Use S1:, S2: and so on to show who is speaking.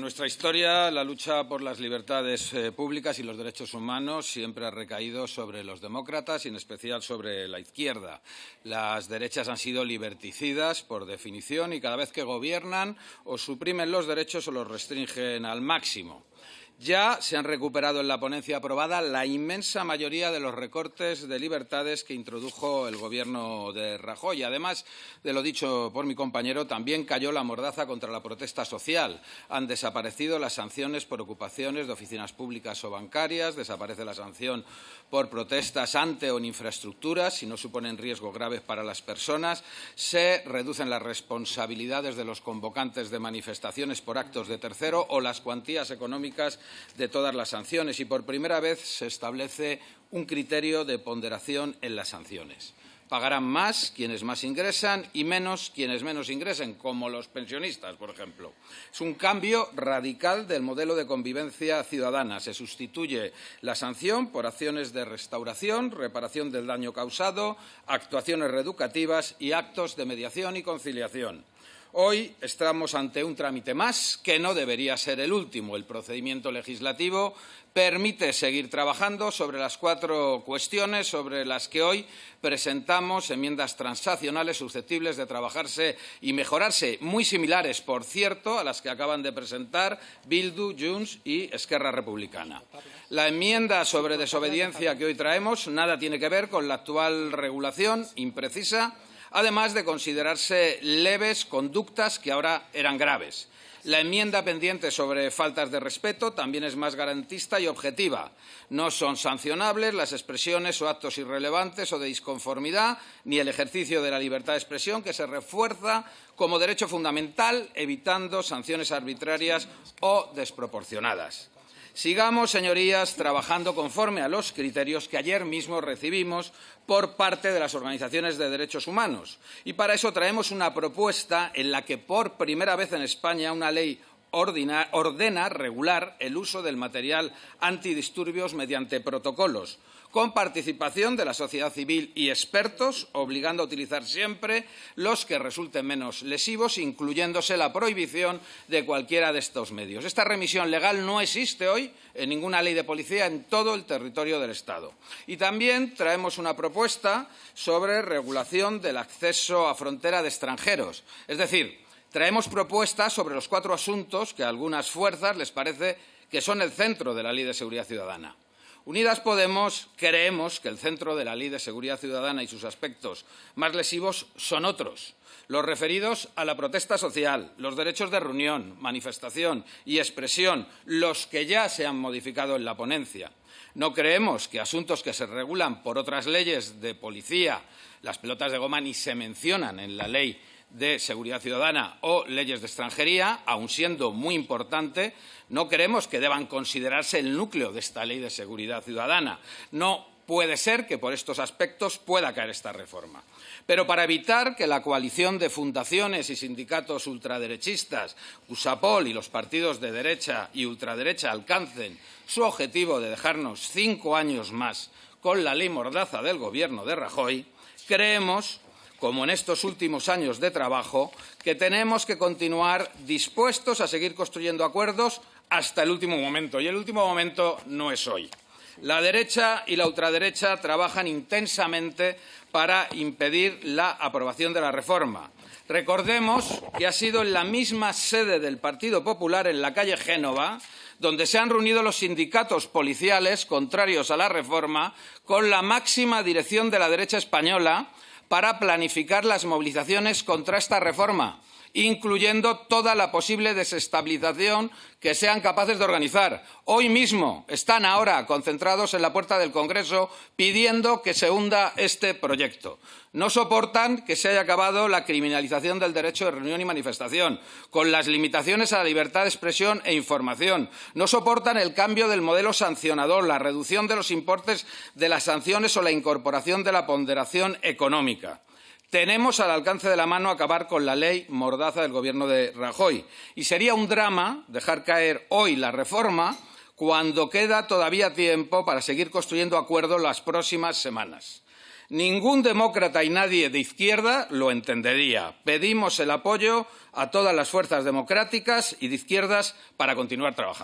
S1: En nuestra historia, la lucha por las libertades eh, públicas y los derechos humanos siempre ha recaído sobre los demócratas y, en especial, sobre la izquierda. Las derechas han sido liberticidas, por definición, y cada vez que gobiernan o suprimen los derechos o los restringen al máximo. Ya se han recuperado en la ponencia aprobada la inmensa mayoría de los recortes de libertades que introdujo el Gobierno de Rajoy. Además de lo dicho por mi compañero, también cayó la mordaza contra la protesta social. Han desaparecido las sanciones por ocupaciones de oficinas públicas o bancarias, desaparece la sanción por protestas ante o en infraestructuras si no suponen riesgo grave para las personas, se reducen las responsabilidades de los convocantes de manifestaciones por actos de tercero o las cuantías económicas de todas las sanciones y por primera vez se establece un criterio de ponderación en las sanciones. Pagarán más quienes más ingresan y menos quienes menos ingresen, como los pensionistas, por ejemplo. Es un cambio radical del modelo de convivencia ciudadana. Se sustituye la sanción por acciones de restauración, reparación del daño causado, actuaciones reeducativas y actos de mediación y conciliación. Hoy estamos ante un trámite más que no debería ser el último. El procedimiento legislativo permite seguir trabajando sobre las cuatro cuestiones sobre las que hoy presentamos enmiendas transaccionales susceptibles de trabajarse y mejorarse, muy similares, por cierto, a las que acaban de presentar Bildu, Junts y Esquerra Republicana. La enmienda sobre desobediencia que hoy traemos nada tiene que ver con la actual regulación imprecisa además de considerarse leves conductas que ahora eran graves. La enmienda pendiente sobre faltas de respeto también es más garantista y objetiva. No son sancionables las expresiones o actos irrelevantes o de disconformidad, ni el ejercicio de la libertad de expresión, que se refuerza como derecho fundamental, evitando sanciones arbitrarias o desproporcionadas. Sigamos, señorías, trabajando conforme a los criterios que ayer mismo recibimos por parte de las organizaciones de derechos humanos. Y para eso traemos una propuesta en la que, por primera vez en España, una ley ordena regular el uso del material antidisturbios mediante protocolos, con participación de la sociedad civil y expertos, obligando a utilizar siempre los que resulten menos lesivos, incluyéndose la prohibición de cualquiera de estos medios. Esta remisión legal no existe hoy en ninguna ley de policía en todo el territorio del Estado. Y también traemos una propuesta sobre regulación del acceso a frontera de extranjeros, es decir, traemos propuestas sobre los cuatro asuntos que a algunas fuerzas les parece que son el centro de la Ley de Seguridad Ciudadana. Unidas Podemos creemos que el centro de la Ley de Seguridad Ciudadana y sus aspectos más lesivos son otros, los referidos a la protesta social, los derechos de reunión, manifestación y expresión, los que ya se han modificado en la ponencia. No creemos que asuntos que se regulan por otras leyes de policía, las pelotas de goma ni se mencionan en la ley de seguridad ciudadana o leyes de extranjería, aun siendo muy importante, no queremos que deban considerarse el núcleo de esta ley de seguridad ciudadana. No puede ser que por estos aspectos pueda caer esta reforma. Pero para evitar que la coalición de fundaciones y sindicatos ultraderechistas, USAPOL y los partidos de derecha y ultraderecha alcancen su objetivo de dejarnos cinco años más con la ley mordaza del Gobierno de Rajoy, creemos como en estos últimos años de trabajo, que tenemos que continuar dispuestos a seguir construyendo acuerdos hasta el último momento. Y el último momento no es hoy. La derecha y la ultraderecha trabajan intensamente para impedir la aprobación de la reforma. Recordemos que ha sido en la misma sede del Partido Popular, en la calle Génova, donde se han reunido los sindicatos policiales contrarios a la reforma con la máxima dirección de la derecha española para planificar las movilizaciones contra esta reforma, incluyendo toda la posible desestabilización que sean capaces de organizar. Hoy mismo están ahora concentrados en la puerta del Congreso pidiendo que se hunda este proyecto. No soportan que se haya acabado la criminalización del derecho de reunión y manifestación, con las limitaciones a la libertad de expresión e información. No soportan el cambio del modelo sancionador, la reducción de los importes de las sanciones o la incorporación de la ponderación económica. Tenemos al alcance de la mano acabar con la ley mordaza del Gobierno de Rajoy. Y sería un drama dejar caer hoy la reforma cuando queda todavía tiempo para seguir construyendo acuerdos las próximas semanas. Ningún demócrata y nadie de izquierda lo entendería. Pedimos el apoyo a todas las fuerzas democráticas y de izquierdas para continuar trabajando.